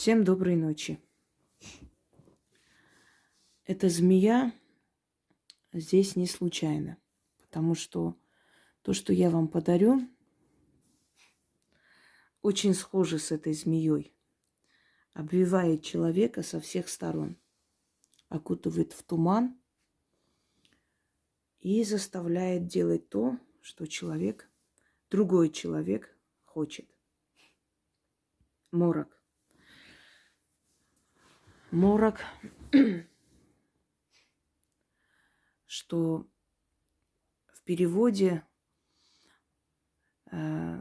Всем доброй ночи. Эта змея здесь не случайно, потому что то, что я вам подарю, очень схоже с этой змеей. Обвивает человека со всех сторон, окутывает в туман и заставляет делать то, что человек, другой человек хочет. Морок. Морок, что в переводе э,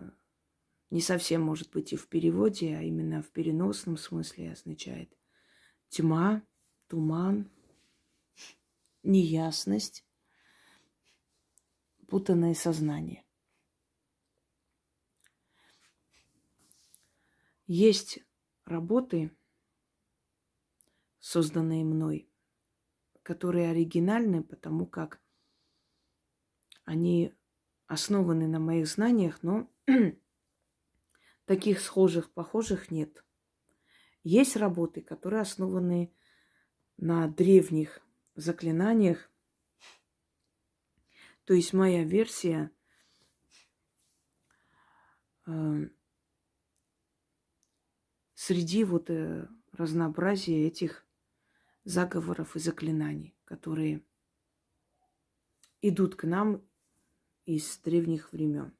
не совсем может быть и в переводе, а именно в переносном смысле означает тьма, туман, неясность, путанное сознание. Есть работы, созданные мной, которые оригинальны, потому как они основаны на моих знаниях, но таких схожих, похожих нет. Есть работы, которые основаны на древних заклинаниях. То есть моя версия э, среди вот э, разнообразия этих заговоров и заклинаний, которые идут к нам из древних времен.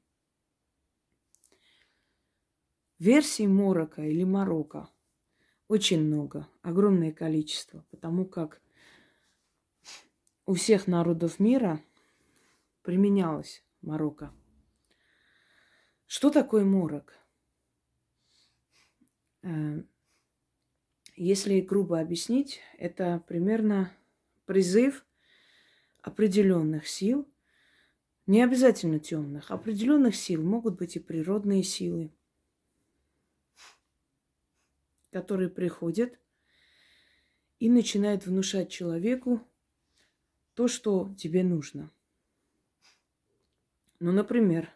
Версий Морока или Марокко очень много, огромное количество, потому как у всех народов мира применялось Марокко. Что такое морок? Если грубо объяснить, это примерно призыв определенных сил, не обязательно темных, определенных сил, могут быть и природные силы, которые приходят и начинают внушать человеку то, что тебе нужно. Ну, например,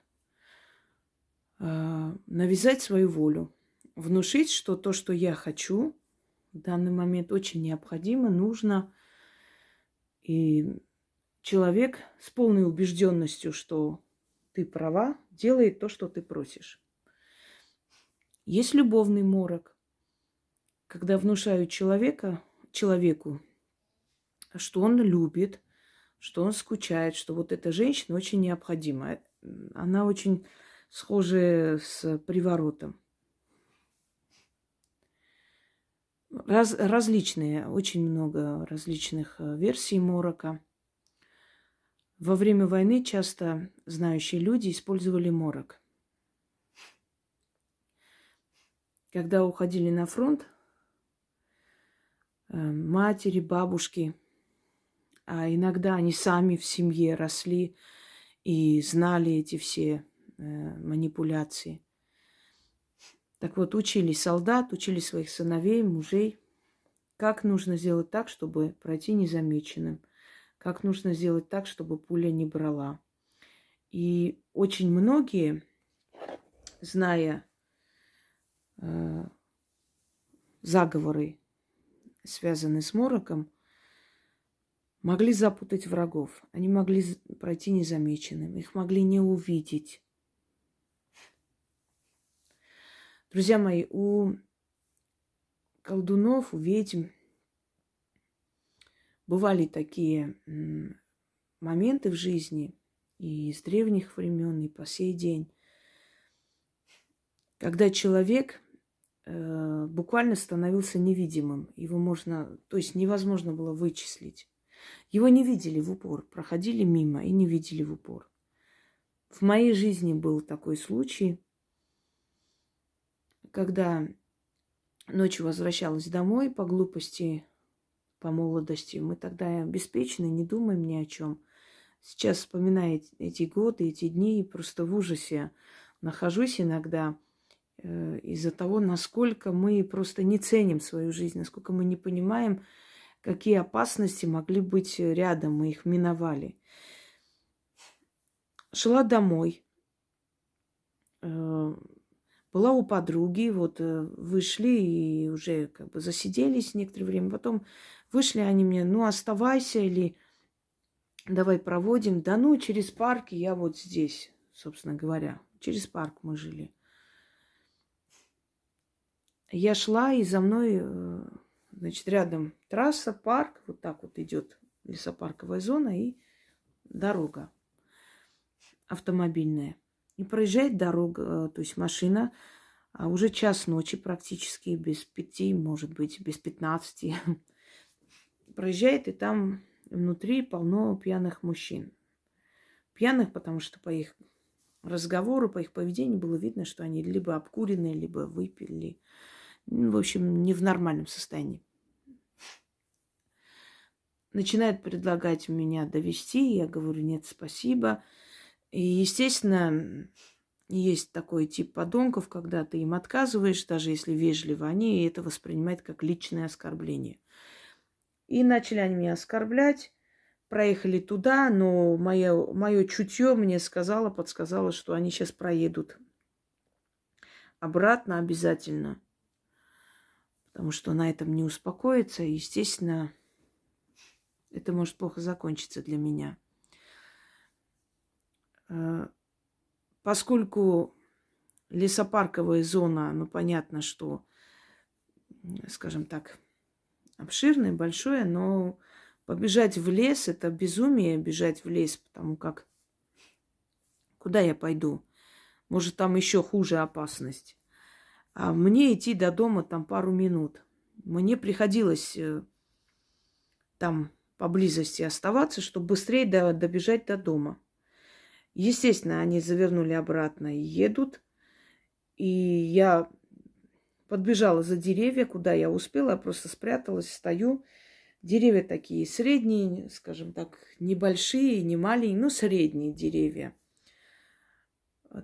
э, навязать свою волю, внушить, что то, что я хочу, в данный момент очень необходимо, нужно. И человек с полной убежденностью, что ты права, делает то, что ты просишь. Есть любовный морок, когда внушают человека, человеку, что он любит, что он скучает, что вот эта женщина очень необходима. Она очень схожа с приворотом. Раз, различные, очень много различных э, версий морока. Во время войны часто знающие люди использовали морок. Когда уходили на фронт, э, матери, бабушки, а иногда они сами в семье росли и знали эти все э, манипуляции. Так вот, учили солдат, учили своих сыновей, мужей, как нужно сделать так, чтобы пройти незамеченным, как нужно сделать так, чтобы пуля не брала. И очень многие, зная э, заговоры, связанные с мороком, могли запутать врагов. Они могли пройти незамеченным, их могли не увидеть. Друзья мои, у колдунов, у ведьм бывали такие моменты в жизни и с древних времен, и по сей день, когда человек э, буквально становился невидимым. Его можно, то есть невозможно было вычислить. Его не видели в упор, проходили мимо и не видели в упор. В моей жизни был такой случай – когда ночью возвращалась домой по глупости, по молодости, мы тогда беспечны, не думаем ни о чем. Сейчас, вспоминая эти годы, эти дни, просто в ужасе нахожусь иногда э, из-за того, насколько мы просто не ценим свою жизнь, насколько мы не понимаем, какие опасности могли быть рядом, мы их миновали. Шла домой, э, Была у подруги, вот э, вышли и уже как бы засиделись некоторое время. Потом вышли они мне, ну оставайся или давай проводим. Да ну, через парк я вот здесь, собственно говоря. Через парк мы жили. Я шла, и за мной, э, значит, рядом трасса, парк, вот так вот идет лесопарковая зона и дорога автомобильная. И проезжает дорога, э, то есть машина, а уже час ночи практически, без пяти, может быть, без пятнадцати. Проезжает, и там внутри полно пьяных мужчин. Пьяных, потому что по их разговору, по их поведению было видно, что они либо обкуренные, либо выпили. Ну, в общем, не в нормальном состоянии. Начинает предлагать меня довести. Я говорю, нет, спасибо. И, естественно, есть такой тип подонков, когда ты им отказываешь, даже если вежливо, они это воспринимают как личное оскорбление. И начали они меня оскорблять. Проехали туда, но мое, мое чутье мне сказало, подсказало, что они сейчас проедут обратно обязательно. Потому что на этом не успокоится. И, естественно, это может плохо закончиться для меня. Э, поскольку лесопарковая зона, ну понятно, что, скажем так, обширное, большое, но побежать в лес – это безумие, бежать в лес, потому как куда я пойду? Может, там еще хуже опасность. А мне идти до дома там пару минут. Мне приходилось э, там поблизости оставаться, чтобы быстрее добежать до дома. Естественно, они завернули обратно и едут. И я подбежала за деревья, куда я успела, я просто спряталась, стою. Деревья такие средние, скажем так, небольшие, не маленькие, но средние деревья.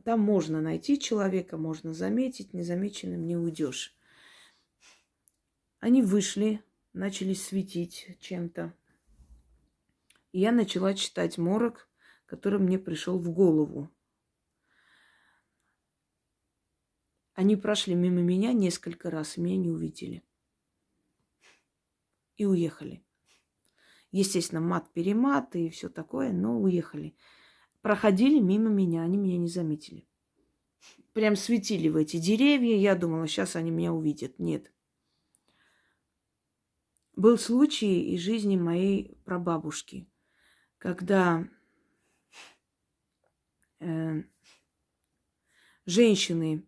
Там можно найти человека, можно заметить, незамеченным не уйдешь. Они вышли, начали светить чем-то. Я начала читать морок, который мне пришел в голову. Они прошли мимо меня несколько раз, и меня не увидели. И уехали. Естественно, мат-перемат и все такое, но уехали. Проходили мимо меня, они меня не заметили. Прям светили в эти деревья. Я думала, сейчас они меня увидят. Нет. Был случай из жизни моей прабабушки, когда женщины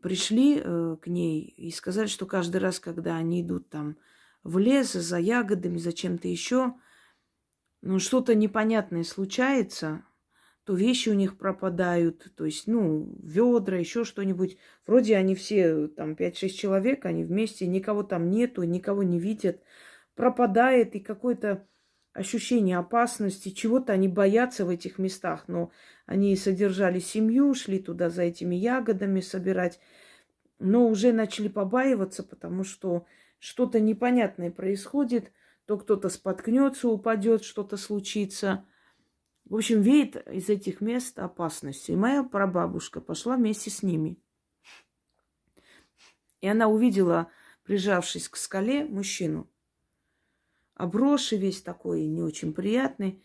пришли э, к ней и сказали, что каждый раз, когда они идут там в лес за ягодами, за чем-то еще, ну, что-то непонятное случается, то вещи у них пропадают, то есть, ну, ведра, еще что-нибудь. Вроде они все, там, 5-6 человек, они вместе, никого там нету, никого не видят. Пропадает и какое-то ощущение опасности, чего-то они боятся в этих местах, но они содержали семью, шли туда за этими ягодами собирать, но уже начали побаиваться, потому что что-то непонятное происходит, то кто-то споткнется, упадет, что-то случится. В общем, веет из этих мест опасностью. И моя прабабушка пошла вместе с ними. И она увидела, прижавшись к скале, мужчину обросший весь такой, не очень приятный.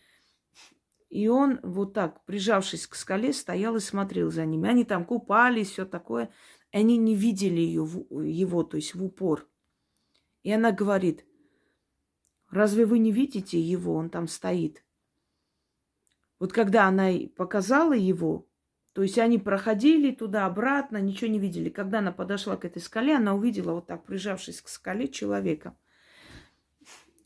И он вот так, прижавшись к скале, стоял и смотрел за ними. Они там купались, все такое. Они не видели ее, его, то есть в упор. И она говорит, разве вы не видите его? Он там стоит. Вот когда она показала его, то есть они проходили туда-обратно, ничего не видели. Когда она подошла к этой скале, она увидела вот так, прижавшись к скале, человека –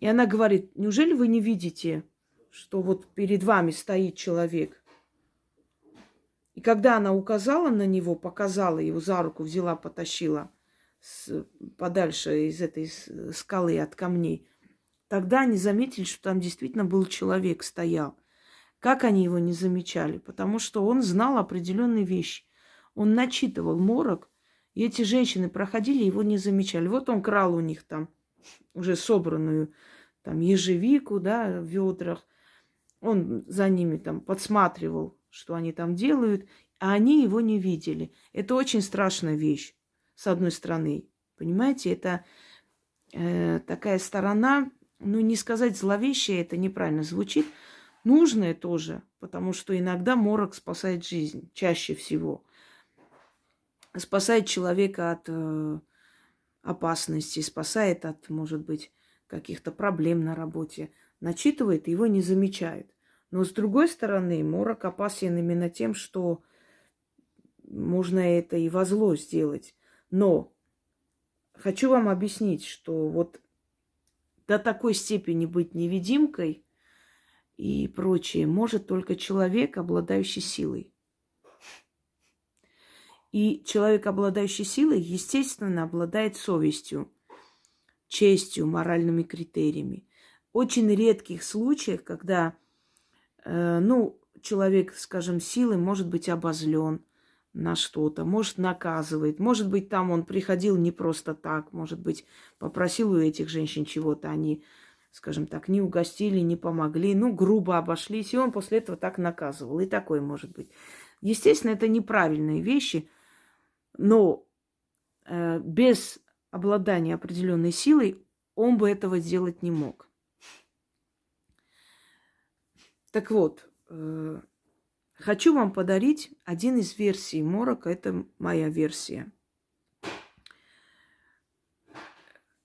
и она говорит, неужели вы не видите, что вот перед вами стоит человек? И когда она указала на него, показала его за руку, взяла, потащила с, подальше из этой скалы от камней, тогда они заметили, что там действительно был человек, стоял. Как они его не замечали? Потому что он знал определенные вещи. Он начитывал морок, и эти женщины проходили, его не замечали. Вот он крал у них там уже собранную там ежевику, да, в ведрах. Он за ними там подсматривал, что они там делают. а они его не видели. Это очень страшная вещь, с одной стороны. Понимаете, это э, такая сторона, ну, не сказать зловещая, это неправильно звучит, нужное тоже, потому что иногда морок спасает жизнь, чаще всего. Спасает человека от э, опасности, спасает от, может быть, каких-то проблем на работе. Начитывает, его не замечает. Но с другой стороны, морок опасен именно тем, что можно это и во зло сделать. Но хочу вам объяснить, что вот до такой степени быть невидимкой и прочее может только человек, обладающий силой. И человек, обладающий силой, естественно, обладает совестью, честью, моральными критериями. Очень редких случаях, когда, э, ну, человек, скажем, силой может быть обозлен, на что-то, может, наказывает, может быть, там он приходил не просто так, может быть, попросил у этих женщин чего-то, они, скажем так, не угостили, не помогли, ну, грубо обошлись, и он после этого так наказывал, и такое может быть. Естественно, это неправильные вещи, но э, без обладания определенной силой он бы этого сделать не мог. Так вот, э, Хочу вам подарить один из версий Морока. Это моя версия.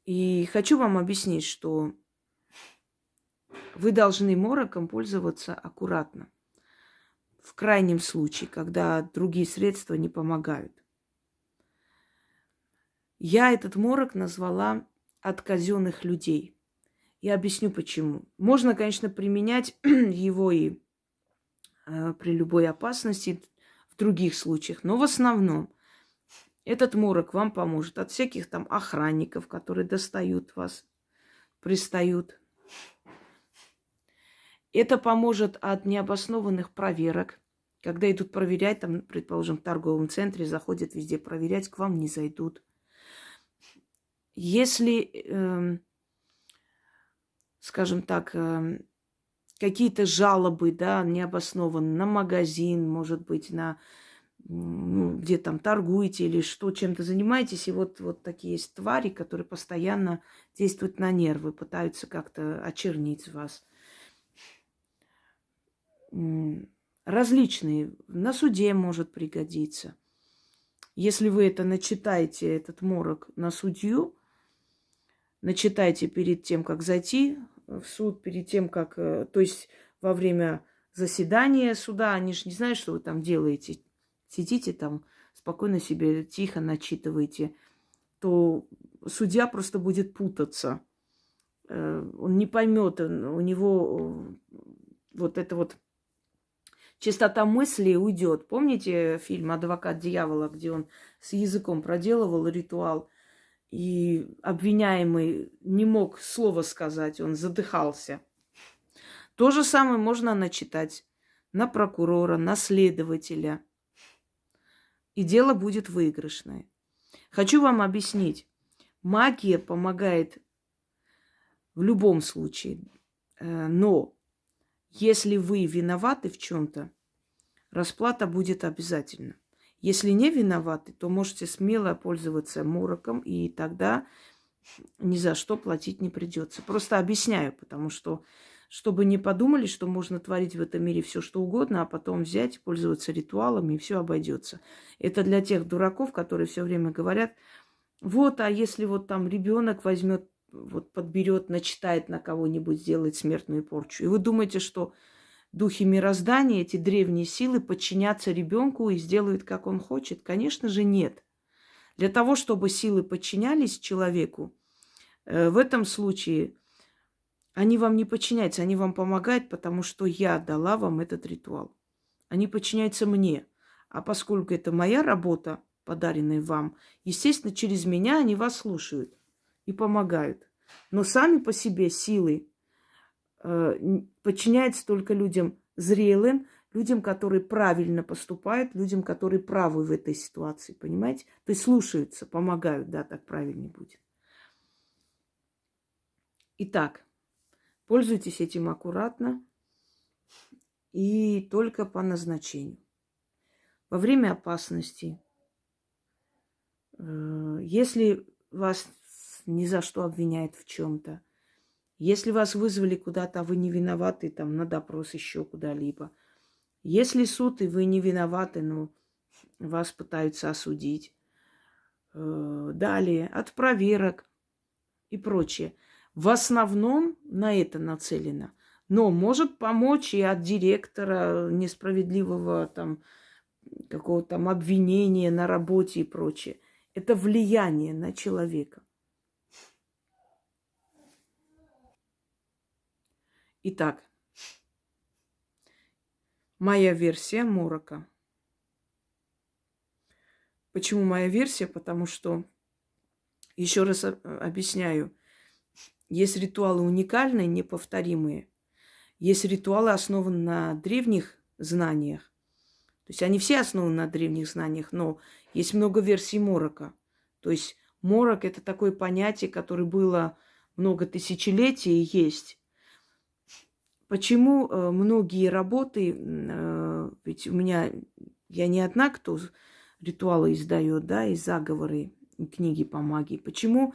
И хочу вам объяснить, что вы должны мороком пользоваться аккуратно. В крайнем случае, когда другие средства не помогают. Я этот морок назвала от казенных людей. Я объясню почему. Можно, конечно, применять его и Э, при любой опасности в других случаях. Но в основном этот морок вам поможет от всяких там охранников, которые достают вас, пристают. Это поможет от необоснованных проверок. Когда идут проверять, там, предположим, в торговом центре, заходят везде проверять, к вам не зайдут. Если, э, скажем так, э, какие-то жалобы, да, необоснованные на магазин, может быть, на ну, где там торгуете или что, чем-то занимаетесь, и вот, вот такие есть твари, которые постоянно действуют на нервы, пытаются как-то очернить вас. Различные. На суде может пригодиться. Если вы это начитаете, этот морок на судью, начитайте перед тем, как зайти в суд перед тем, как... Э, то есть во время заседания суда, они же не знают, что вы там делаете. Сидите там, спокойно себе, тихо начитываете. То судья просто будет путаться. Э, он не поймет, у него э, вот это вот чистота мысли уйдет. Помните фильм «Адвокат дьявола», где он с языком проделывал ритуал – и обвиняемый не мог слова сказать, он задыхался. То же самое можно начитать на прокурора, на следователя. И дело будет выигрышное. Хочу вам объяснить. Магия помогает в любом случае. Э, но если вы виноваты в чем-то, расплата будет обязательно. Если не виноваты, то можете смело пользоваться мороком, и тогда ни за что платить не придется. Просто объясняю, потому что чтобы не подумали, что можно творить в этом мире все что угодно, а потом взять, пользоваться ритуалами, и все обойдется. Это для тех дураков, которые все время говорят, вот, а если вот там ребенок возьмет, вот подберет, начитает на кого-нибудь, сделает смертную порчу. И вы думаете, что духи мироздания, эти древние силы подчинятся ребенку и сделают, как он хочет? Конечно же, нет. Для того, чтобы силы подчинялись человеку, э, в этом случае они вам не подчиняются, они вам помогают, потому что я дала вам этот ритуал. Они подчиняются мне. А поскольку это моя работа, подаренная вам, естественно, через меня они вас слушают и помогают. Но сами по себе силы подчиняется только людям зрелым, людям, которые правильно поступают, людям, которые правы в этой ситуации, понимаете? То есть слушаются, помогают, да, так правильнее будет. Итак, пользуйтесь этим аккуратно и только по назначению. во время опасности, э, если вас ни за что обвиняют в чем-то, если вас вызвали куда-то, а вы не виноваты, там, на допрос еще куда-либо. Если суд, и вы не виноваты, но вас пытаются осудить. Э, далее, от проверок и прочее. В основном на это нацелено. Но может помочь и от директора несправедливого там какого-то там обвинения на работе и прочее. Это влияние на человека. Итак, моя версия Морока. Почему моя версия? Потому что, еще раз объясняю, есть ритуалы уникальные, неповторимые. Есть ритуалы, основанные на древних знаниях. То есть они все основаны на древних знаниях, но есть много версий морока. То есть морок – это такое понятие, которое было много тысячелетий и есть. Почему э, многие работы, э, ведь у меня, я не одна, кто ритуалы издает, да, и заговоры, и книги по магии. Почему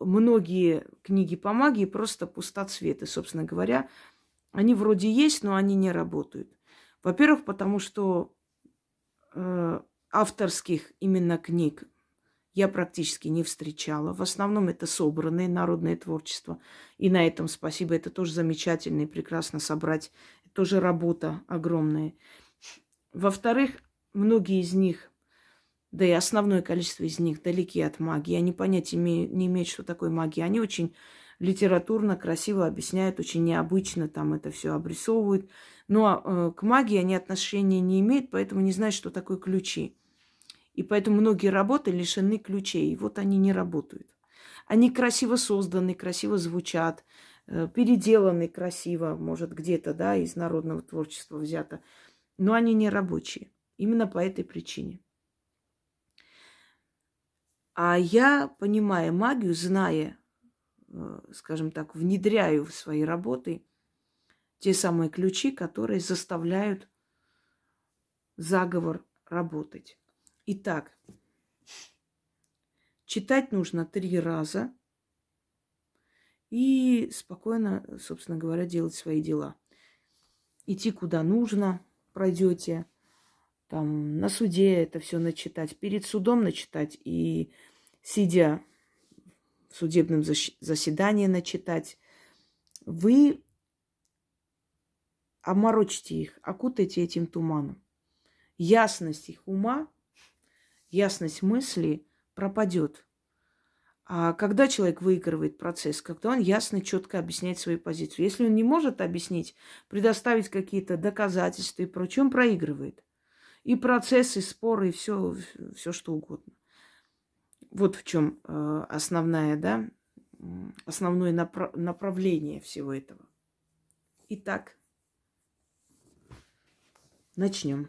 многие книги по магии просто пустоцветы, собственно говоря, они вроде есть, но они не работают. Во-первых, потому что э, авторских именно книг я практически не встречала. В основном это собранное народное творчество. И на этом спасибо. Это тоже замечательно и прекрасно собрать. Это тоже работа огромная. Во-вторых, многие из них, да и основное количество из них далеки от магии. Они понятия не имеют, что такое магия. Они очень литературно, красиво объясняют, очень необычно там это все обрисовывают. Но э, к магии они отношения не имеют, поэтому не знают, что такое ключи. И поэтому многие работы лишены ключей. И вот они не работают. Они красиво созданы, красиво звучат, э, переделаны красиво, может, где-то, да, из народного творчества взято. Но они не рабочие. Именно по этой причине. А я, понимая магию, зная, э, скажем так, внедряю в свои работы те самые ключи, которые заставляют заговор работать. Итак, читать нужно три раза и спокойно, собственно говоря, делать свои дела. Идти куда нужно, пройдете, там на суде это все начитать, перед судом начитать и сидя в судебном заседании начитать, вы оморочите их, окутайте этим туманом. Ясность их ума ясность мысли пропадет. А когда человек выигрывает процесс, когда он ясно, четко объясняет свою позицию. Если он не может объяснить, предоставить какие-то доказательства и прочее, он проигрывает. И процессы, и споры, и все, все что угодно. Вот в чем э, основная, да, основное направ- направление всего этого. Итак, начнем.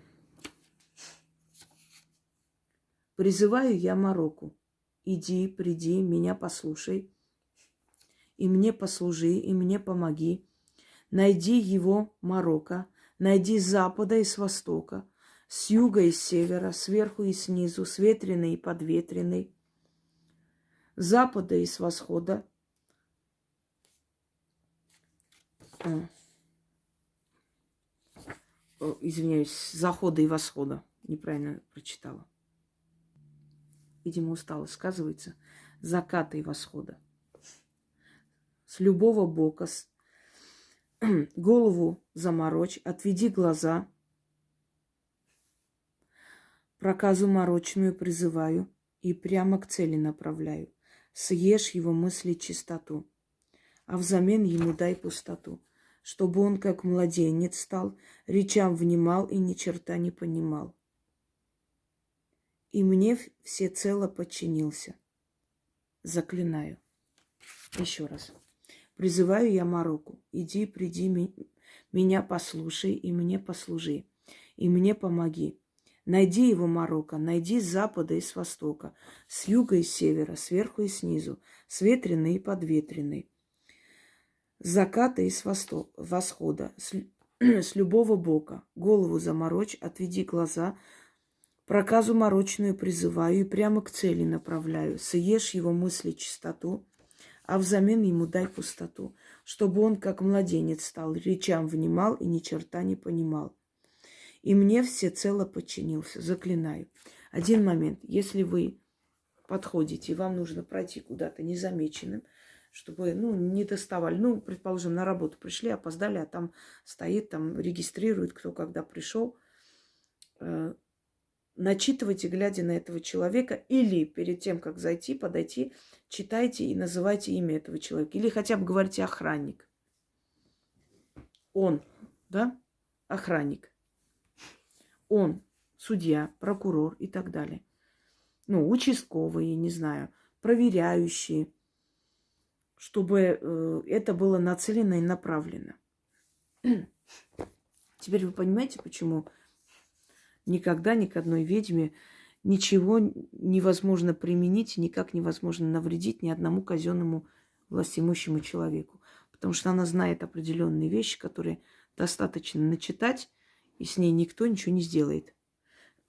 Призываю я Марокко. Иди, приди, меня послушай, и мне послужи, и мне помоги. Найди его, Марокко, найди с запада и с востока, с юга и с севера, сверху и снизу, с ветреной и подветренной, с запада и с восхода. А. Извиняюсь, захода и восхода. Неправильно прочитала видимо, усталость сказывается, заката и восхода. С любого бока, с... голову заморочь, отведи глаза, проказу морочную призываю и прямо к цели направляю. Съешь его мысли чистоту, а взамен ему дай пустоту, чтобы он, как младенец стал, речам внимал и ни черта не понимал и мне всецело подчинился. Заклинаю. Еще раз. Призываю я Марокко. Иди, приди, меня послушай и мне послужи. И мне помоги. Найди его, Марокко, найди с запада и с востока, с юга и с севера, сверху и снизу, с ветреной и подветренной, с заката и с восхода, с, с любого бока. Голову заморочь, отведи глаза, Проказу морочную призываю и прямо к цели направляю. Съешь его мысли чистоту, а взамен ему дай пустоту, чтобы он, как младенец, стал, речам внимал и ни черта не понимал. И мне все цело подчинился, заклинаю. Один момент, если вы подходите, и вам нужно пройти куда-то незамеченным, чтобы, ну, не доставали. Ну, предположим, на работу пришли, опоздали, а там стоит, там регистрирует, кто когда пришел. Начитывайте, глядя на этого человека, или перед тем, как зайти, подойти, читайте и называйте имя этого человека. Или хотя бы говорите охранник. Он, да, охранник. Он, судья, прокурор и так далее. Ну, участковые, не знаю, проверяющие, чтобы э, это было нацелено и направлено. Теперь вы понимаете, почему никогда ни к одной ведьме ничего невозможно применить, никак невозможно навредить ни одному казенному властимущему человеку. Потому что она знает определенные вещи, которые достаточно начитать, и с ней никто ничего не сделает.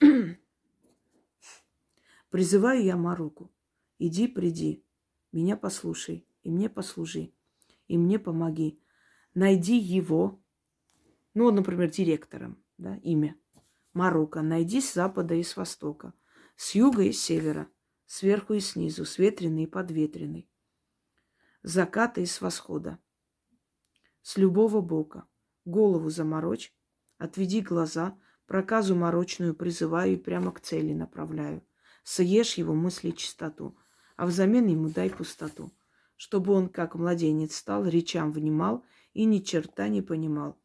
Призываю я Маруку. Иди, приди, меня послушай, и мне послужи, и мне помоги. Найди его, ну, например, директором, да, имя. Марокко. Найди с запада и с востока, с юга и с севера, сверху и снизу, с ветреной и подветренной, с заката и с восхода, с любого бока. Голову заморочь, отведи глаза, проказу морочную призываю и прямо к цели направляю. Съешь его мысли чистоту, а взамен ему дай пустоту, чтобы он, как младенец, стал, речам внимал и ни черта не понимал,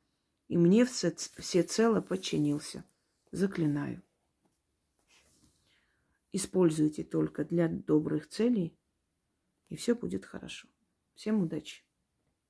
и мне всецело подчинился. Заклинаю. Используйте только для добрых целей, и все будет хорошо. Всем удачи!